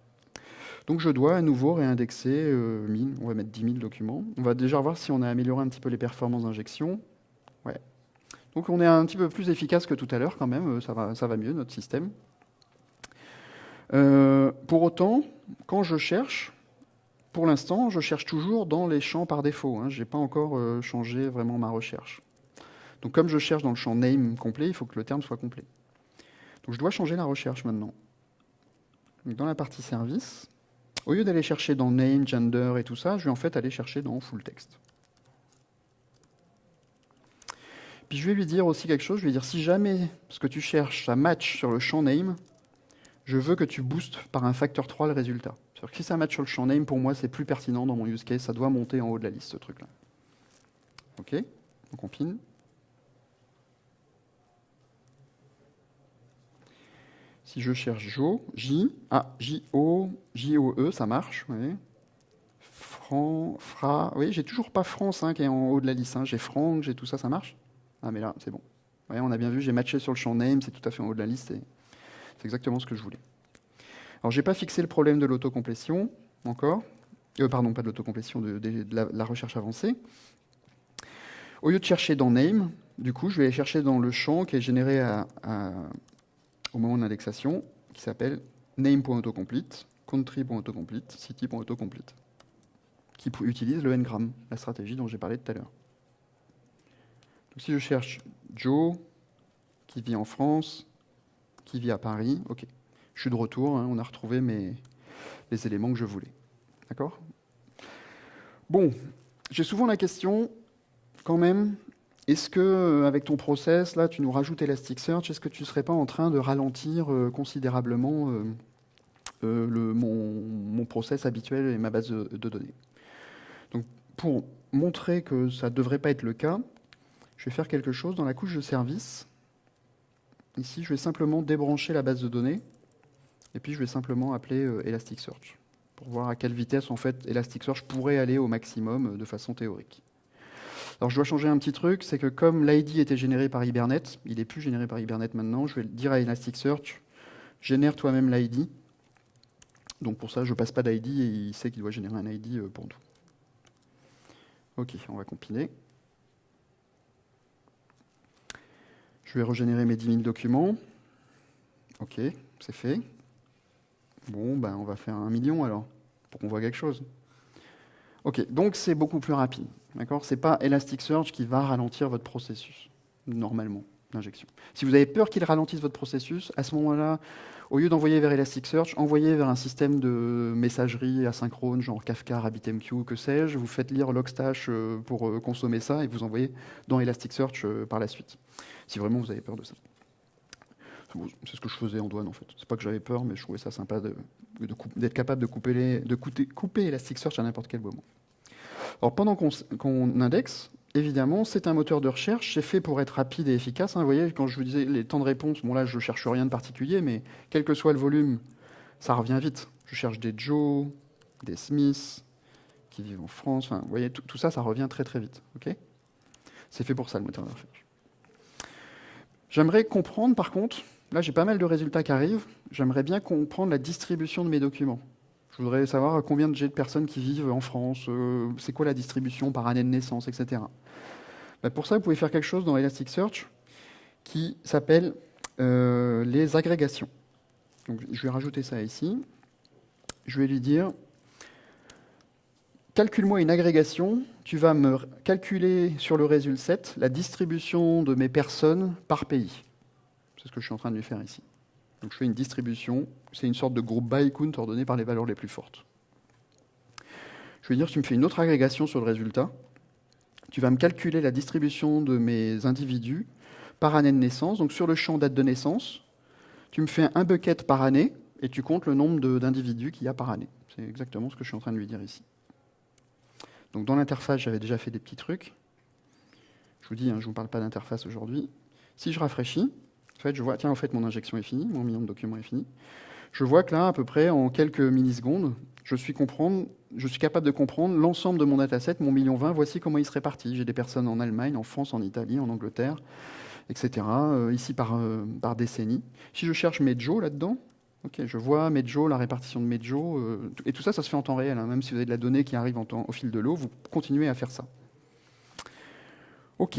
Donc je dois à nouveau réindexer euh, 1000, on va mettre 10 000 documents. On va déjà voir si on a amélioré un petit peu les performances d'injection. Ouais. Donc on est un petit peu plus efficace que tout à l'heure quand même, euh, ça va, mieux notre système. Euh, pour autant, quand je cherche, pour l'instant, je cherche toujours dans les champs par défaut. Hein. Je n'ai pas encore euh, changé vraiment ma recherche. Donc comme je cherche dans le champ name complet, il faut que le terme soit complet. Donc je dois changer la recherche maintenant. dans la partie service, au lieu d'aller chercher dans name, gender et tout ça, je vais en fait aller chercher dans full text. Puis je vais lui dire aussi quelque chose, je vais dire si jamais ce que tu cherches, ça match sur le champ name, je veux que tu boostes par un facteur 3 le résultat. Que si ça match sur le champ name, pour moi, c'est plus pertinent dans mon use case, ça doit monter en haut de la liste, ce truc-là. OK? On compile. Si je cherche Jo, J, ah, J-O, J-O-E, ça marche. Fran, Fra, oui, j'ai toujours pas France hein, qui est en haut de la liste. Hein. J'ai Franck, j'ai tout ça, ça marche Ah, mais là, c'est bon. on a bien vu, j'ai matché sur le champ name, c'est tout à fait en haut de la liste, c'est exactement ce que je voulais. Alors, j'ai pas fixé le problème de l'autocomplétion, encore. Euh, pardon, pas de l'autocomplétion, de, la, recherche avancée. Au lieu de chercher dans name, du coup, je vais aller chercher dans le champ qui est généré à au moment de l'indexation qui s'appelle name.autocomplete, country.autocomplete, city.autocomplete, qui utilise le ngram, la stratégie dont j'ai parlé tout à l'heure. Donc si je cherche Joe, qui vit en France, qui vit à Paris, ok, je suis de retour, hein, on a retrouvé mes, les éléments que je voulais. D'accord? Bon, j'ai souvent la question, quand même, est-ce que, euh, avec ton process, là, tu nous rajoutes Elasticsearch, est-ce que tu ne serais pas en train de ralentir euh, considérablement euh, mon, process habituel et ma base de, données? Donc, pour montrer que ça ne devrait pas être le cas, je vais faire quelque chose dans la couche de service. Ici, je vais simplement débrancher la base de données, et puis je vais simplement appeler Elasticsearch, pour voir à quelle vitesse, en fait, Elasticsearch pourrait aller au maximum de façon théorique. Alors je dois changer un petit truc, c'est que comme l'ID était généré par Hibernate, il n'est plus généré par Hibernate maintenant, je vais dire à Elasticsearch, génère toi-même l'ID. Donc pour ça, je ne passe pas d'ID et il sait qu'il doit générer un ID euh, pour nous. Ok, on va compiler. Je vais régénérer mes 10 000 documents. Ok, c'est fait. Bon, ben on va faire un million alors, pour qu'on voit quelque chose. Ok, donc c'est beaucoup plus rapide. D'accord? C'est pas Elasticsearch qui va ralentir votre processus, normalement, d'injection. Si vous avez peur qu'il ralentisse votre processus, à ce moment-là, au lieu d'envoyer vers Elasticsearch, envoyez vers un système de messagerie asynchrone, genre Kafka, RabbitMQ, que sais-je. Vous faites lire Logstash euh, pour euh, consommer ça et vous envoyez dans Elasticsearch euh, par la suite. Si vraiment vous avez peur de ça. C'est ce que je faisais en douane en fait. C'est pas que j'avais peur, mais je trouvais ça sympa d'être capable de couper, couper Elasticsearch à n'importe quel moment. Alors pendant qu'on indexe, évidemment, c'est un moteur de recherche, c'est fait pour être rapide et efficace. Hein. Vous voyez, quand je vous disais les temps de réponse, bon là je ne cherche rien de particulier, mais quel que soit le volume, ça revient vite. Je cherche des Joe, des Smith, qui vivent en France, enfin, vous voyez, tout, ça, ça revient très très vite. c'est fait pour ça le moteur de recherche. J'aimerais comprendre par contre Là, j'ai pas mal de résultats qui arrivent. J'aimerais bien comprendre la distribution de mes documents. Je voudrais savoir combien de, personnes qui vivent en France, euh, c'est quoi la distribution par année de naissance, etc. Bah, pour ça, vous pouvez faire quelque chose dans Elasticsearch qui s'appelle euh, les agrégations. Donc, je vais rajouter ça ici. Je vais lui dire, calcule-moi une agrégation, tu vas me calculer sur le résultat 7 la distribution de mes personnes par pays. C'est ce que je suis en train de lui faire ici. Donc je fais une distribution, c'est une sorte de groupe by count ordonné par les valeurs les plus fortes. Je vais dire, tu me fais une autre agrégation sur le résultat. Tu vas me calculer la distribution de mes individus par année de naissance. Donc sur le champ date de naissance, tu me fais un bucket par année et tu comptes le nombre d'individus qu'il y a par année. C'est exactement ce que je suis en train de lui dire ici. Donc dans l'interface, j'avais déjà fait des petits trucs. Je vous dis, hein, je ne vous parle pas d'interface aujourd'hui. Si je rafraîchis, en fait, je vois, tiens, en fait, mon injection est finie, mon million de documents est fini. Je vois que là, à peu près, en quelques millisecondes, je suis, comprendre, je suis capable de comprendre l'ensemble de mon dataset, mon million 20, voici comment il se répartit. J'ai des personnes en Allemagne, en France, en Italie, en Angleterre, etc., euh, ici par, euh, par décennie. Si je cherche Medjo là-dedans, je vois Medjo, la répartition de Medjo, euh, et tout ça, ça se fait en temps réel. Hein. même si vous avez de la donnée qui arrive au fil de l'eau, vous continuez à faire ça. Ok.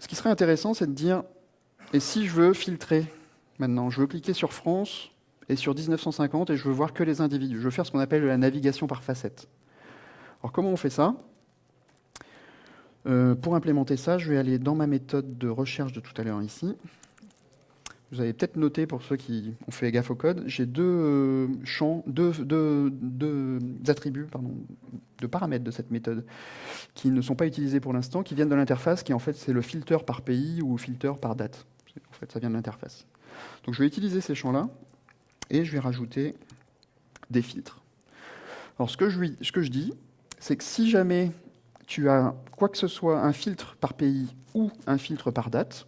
Ce qui serait intéressant, c'est de dire, et si je veux filtrer maintenant, je veux cliquer sur France et sur 1950 et je veux voir que les individus. Je veux faire ce qu'on appelle la navigation par facette. Alors comment on fait ça? Euh, Pour implémenter ça, je vais aller dans ma méthode de recherche de tout à l'heure ici. Vous avez peut-être noté, pour ceux qui ont fait gaffe au code, j'ai deux euh, champs, deux, attributs, pardon, de paramètres de cette méthode qui ne sont pas utilisés pour l'instant, qui viennent de l'interface, qui en fait c'est le filter par pays ou filter par date. Ça vient de l'interface. Donc je vais utiliser ces champs-là et je vais rajouter des filtres. Alors ce que je, ce que je dis, c'est que si jamais tu as quoi que ce soit, un filtre par pays ou un filtre par date,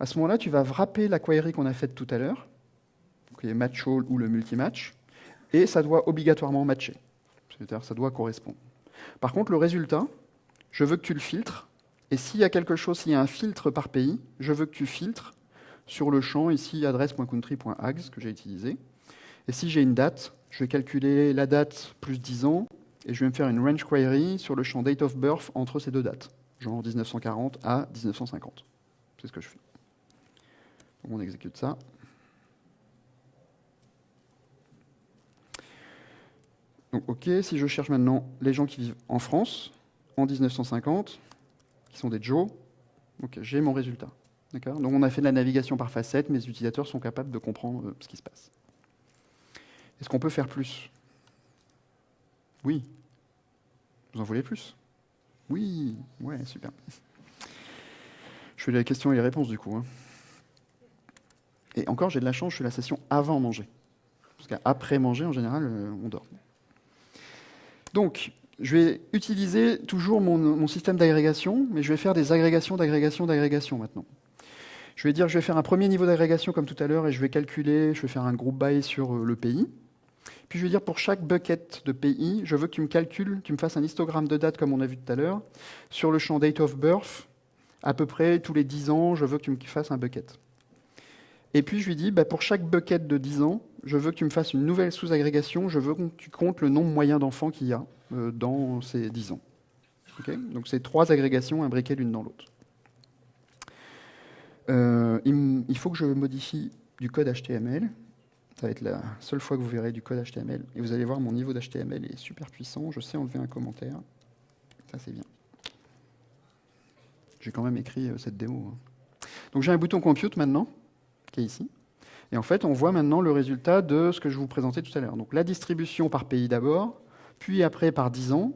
à ce moment-là, tu vas wrapper la query qu'on a faite tout à l'heure, qui est match all ou le multimatch, et ça doit obligatoirement matcher. C'est-à-dire ça doit correspondre. Par contre, le résultat, je veux que tu le filtres et s'il y a quelque chose, s'il y a un filtre par pays, je veux que tu filtres sur le champ ici adresse.country.ags que j'ai utilisé. Et si j'ai une date, je vais calculer la date plus 10 ans et je vais me faire une range query sur le champ date of birth entre ces deux dates, genre 1940 à 1950. C'est ce que je fais. On exécute ça. Donc OK, si je cherche maintenant les gens qui vivent en France en 1950, qui sont des Joe. Ok, j'ai mon résultat. Donc on a fait de la navigation par facette, mes utilisateurs sont capables de comprendre euh, ce qui se passe. Est-ce qu'on peut faire plus? Oui. Vous en voulez plus? Oui, ouais, super. Je fais les questions et les réponses du coup. Hein. Et encore, j'ai de la chance, je fais la session avant manger. Parce qu'après manger, en général, euh, on dort. Donc, je vais utiliser toujours mon, système d'agrégation, mais je vais faire des agrégations, d'agrégation, d'agrégation maintenant. Je vais dire, je vais faire un premier niveau d'agrégation comme tout à l'heure et je vais calculer, je vais faire un groupe by sur euh, le pays. Puis je vais dire pour chaque bucket de pays, je veux que tu me calcules, tu me fasses un histogramme de date comme on a vu tout à l'heure, sur le champ date of birth, à peu près tous les 10 ans, je veux que tu me fasses un bucket. Et puis je lui dis, bah, pour chaque bucket de 10 ans, je veux que tu me fasses une nouvelle sous-agrégation, je veux que tu comptes le nombre moyen d'enfants qu'il y a euh, dans ces 10 ans. Donc c'est trois agrégations imbriquées l'une dans l'autre. Euh, il, faut que je modifie du code HTML. Ça va être la seule fois que vous verrez du code HTML. Et vous allez voir, mon niveau d'HTML est super puissant. Je sais enlever un commentaire. Ça, c'est bien. J'ai quand même écrit euh, cette démo. Hein. Donc j'ai un bouton Compute maintenant, qui est ici. Et en fait, on voit maintenant le résultat de ce que je vous présentais tout à l'heure. Donc la distribution par pays d'abord, puis après par 10 ans,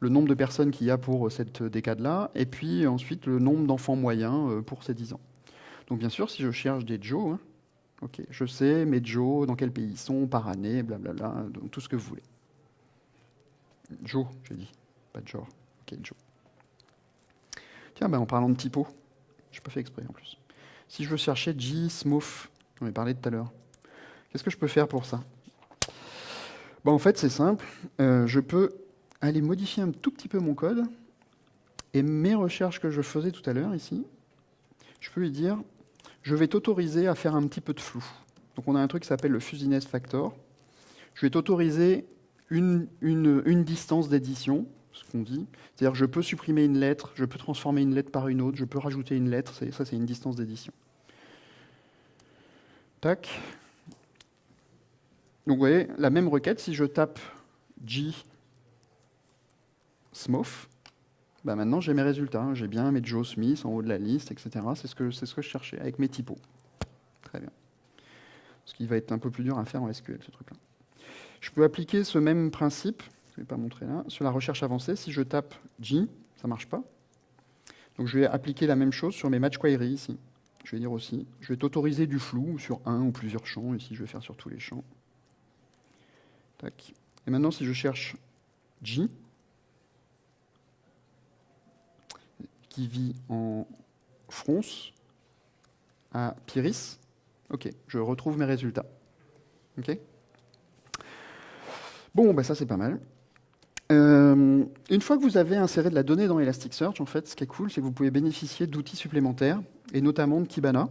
le nombre de personnes qu'il y a pour cette décade-là, et puis ensuite le nombre d'enfants moyens euh, pour ces 10 ans. Donc bien sûr, si je cherche des Joe, hein, je sais mes Joe, dans quel pays ils sont, par année, blablabla, tout ce que vous voulez. Joe, j'ai dit, pas de genre. Ok, Joe. Tiens, ben, en parlant de typo, je pas fait exprès en plus. Si je veux chercher G, Smooth, on en parlé tout à l'heure. Qu'est-ce que je peux faire pour ça? Bon, En fait, c'est simple. Euh, je peux aller modifier un tout petit peu mon code et mes recherches que je faisais tout à l'heure ici, je peux lui dire, je vais t'autoriser à faire un petit peu de flou. Donc on a un truc qui s'appelle le fuzziness factor. je vais t'autoriser une, une, distance d'édition, ce qu'on dit. C'est-à-dire je peux supprimer une lettre, je peux transformer une lettre par une autre, je peux rajouter une lettre, ça c'est une distance d'édition. Tac. Donc vous voyez, la même requête, si je tape G Smof, bah maintenant j'ai mes résultats. Hein. J'ai bien mes Joe Smith en haut de la liste, etc. C'est ce, que, ce que je cherchais avec mes typos. Très bien. Ce qui va être un peu plus dur à faire en SQL, ce truc-là. Je peux appliquer ce même principe, je ne vais pas montrer là, sur la recherche avancée. Si je tape G, ça ne marche pas. Donc je vais appliquer la même chose sur mes match queries ici. Je vais dire aussi, je vais t'autoriser du flou sur un ou plusieurs champs. Ici, je vais faire sur tous les champs. Tac. Et maintenant, si je cherche G, qui vit en France, à Pyris, ok, je retrouve mes résultats. Ok Bon, ben ça c'est pas mal. Euh, une fois que vous avez inséré de la donnée dans Elasticsearch, en fait, ce qui est cool, c'est que vous pouvez bénéficier d'outils supplémentaires, et notamment de Kibana.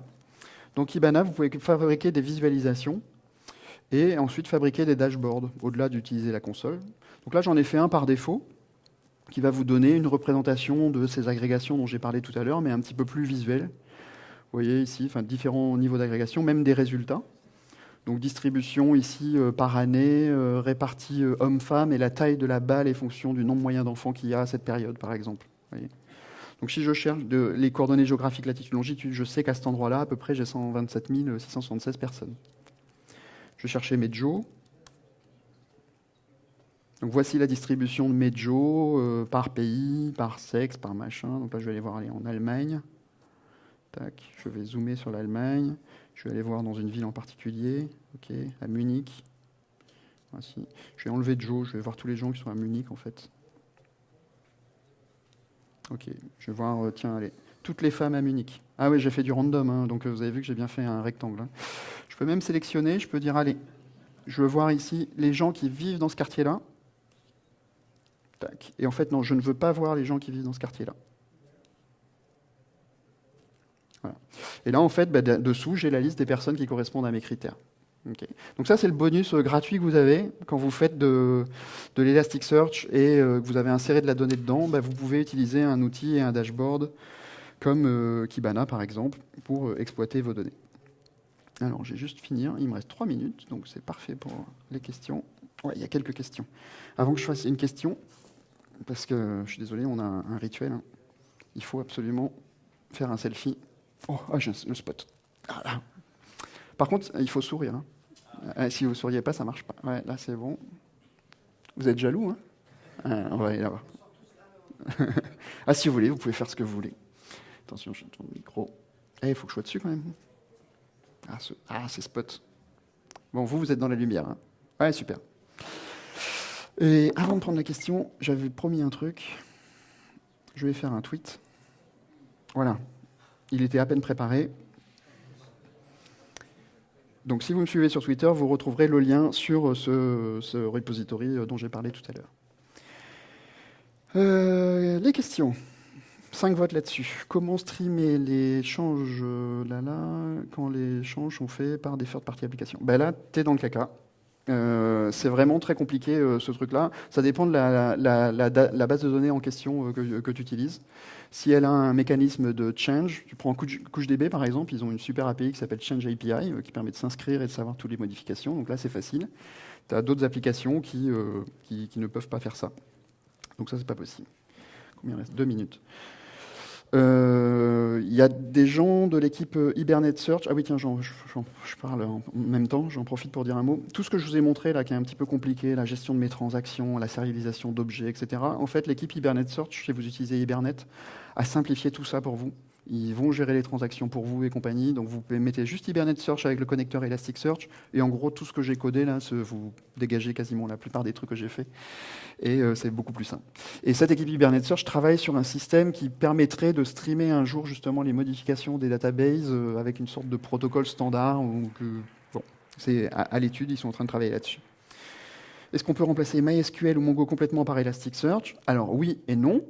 Donc Kibana, vous pouvez fabriquer des visualisations et ensuite fabriquer des dashboards, au-delà d'utiliser la console. Donc là, j'en ai fait un par défaut, qui va vous donner une représentation de ces agrégations dont j'ai parlé tout à l'heure, mais un petit peu plus visuel. Vous voyez ici, différents niveaux d'agrégation, même des résultats. Donc distribution ici euh, par année, euh, répartie euh, homme-femme, et la taille de la balle est fonction du nombre moyen d'enfants qu'il y a à cette période, par exemple. Donc si je cherche les coordonnées géographiques latitude-longitude, je sais qu'à cet endroit-là, à peu près, j'ai 127 676 personnes. Je mes Joe. Donc voici la distribution de mes Joe par pays, par sexe, par machin. Donc là, je vais aller voir aller en Allemagne. Tac, je vais zoomer sur l'Allemagne. Je vais aller voir dans une ville en particulier, à Munich. Voici. Je vais enlever Joe, je vais voir tous les gens qui sont à Munich en fait. Ok, je vais voir, euh, tiens, allez, toutes les femmes à Munich. Ah oui, j'ai fait du random, hein, donc euh, vous avez vu que j'ai bien fait un rectangle. Hein. Je peux même sélectionner, je peux dire, allez, je veux voir ici les gens qui vivent dans ce quartier-là. Et en fait, non, je ne veux pas voir les gens qui vivent dans ce quartier-là. Et là, en fait, bah, dessous, j'ai la liste des personnes qui correspondent à mes critères. Donc ça, c'est le bonus euh, gratuit que vous avez quand vous faites de, l'Elasticsearch et euh, que vous avez inséré de la donnée dedans. Bah, vous pouvez utiliser un outil et un dashboard comme euh, Kibana, par exemple, pour exploiter vos données. Alors, j'ai juste finir. Il me reste trois minutes, donc c'est parfait pour les questions. Ouais, il y a quelques questions. Avant que je fasse une question, parce que je suis désolé, on a un, rituel. Hein. Il faut absolument faire un selfie Oh, ah, j'ai le spot. Par contre, il faut sourire. Hein. Euh, si vous ne souriez pas, ça ne marche pas. Là, c'est bon. Vous êtes jaloux, hein? Ah, On va aller là-bas. ah, si vous voulez, vous pouvez faire ce que vous voulez. Attention, je tourne le micro. Eh, il faut que je sois dessus quand même. Ah, ah, c'est spot. Bon, vous, vous êtes dans la lumière. Hein ouais, super. Et avant de prendre la question, j'avais promis un truc. Je vais faire un tweet. Voilà. Il était à peine préparé. Donc si vous me suivez sur Twitter, vous retrouverez le lien sur ce, repository dont j'ai parlé tout à l'heure. Euh, les questions. Cinq votes là-dessus. Comment streamer les changes là, là, quand les changes sont faits par des third-party applications? Ben Là, tu es dans le caca. Euh, c'est vraiment très compliqué euh, ce truc-là. Ça dépend de la, base de données en question que tu utilises. Si elle a un mécanisme de change, tu prends CouchDB par exemple, ils ont une super API qui s'appelle Change API euh, qui permet de s'inscrire et de savoir toutes les modifications. Donc là, c'est facile. Tu as d'autres applications euh, qui, qui, ne peuvent pas faire ça. Donc ça, c'est pas possible. Combien reste? Deux minutes. Euh, il y a des gens de l'équipe Hibernate Search. Ah oui, tiens, je, parle en même temps, j'en profite pour dire un mot. Tout ce que je vous ai montré là, qui est un petit peu compliqué, la gestion de mes transactions, la sérialisation d'objets, etc. En fait, l'équipe Hibernate Search, si vous utilisez Hibernate, a simplifié tout ça pour vous. Ils vont gérer les transactions pour vous et compagnie. Donc vous mettez juste Hibernate Search avec le connecteur Elasticsearch. Et en gros, tout ce que j'ai codé là, vous dégagez quasiment la plupart des trucs que j'ai fait. Et euh, c'est beaucoup plus simple. Et cette équipe Hibernate Search travaille sur un système qui permettrait de streamer un jour justement les modifications des databases euh, avec une sorte de protocole standard. Bon, c'est à, l'étude, ils sont en train de travailler là-dessus. Est-ce qu'on peut remplacer MySQL ou Mongo complètement par Elasticsearch? Alors oui et non.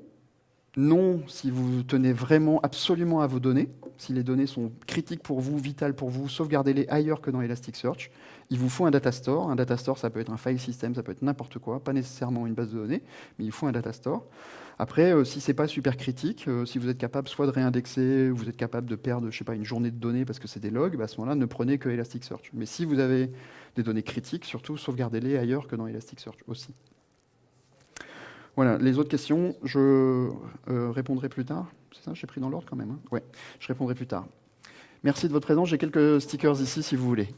Non, si vous tenez vraiment absolument à vos données, si les données sont critiques pour vous, vitales pour vous, sauvegardez-les ailleurs que dans Elasticsearch. Il vous faut un data store. Un data store, ça peut être un file system, ça peut être n'importe quoi, pas nécessairement une base de données, mais il faut un data store. Après, euh, si c'est pas super critique, euh, si vous êtes capable soit de réindexer, vous êtes capable de perdre, une journée de données parce que c'est des logs, à ce moment-là, ne prenez que Elasticsearch. Mais si vous avez des données critiques, surtout sauvegardez-les ailleurs que dans Elasticsearch aussi. Voilà, les autres questions, je euh, répondrai plus tard. C'est ça, j'ai pris dans l'ordre quand même. Hein je répondrai plus tard. Merci de votre présence. J'ai quelques stickers ici si vous voulez.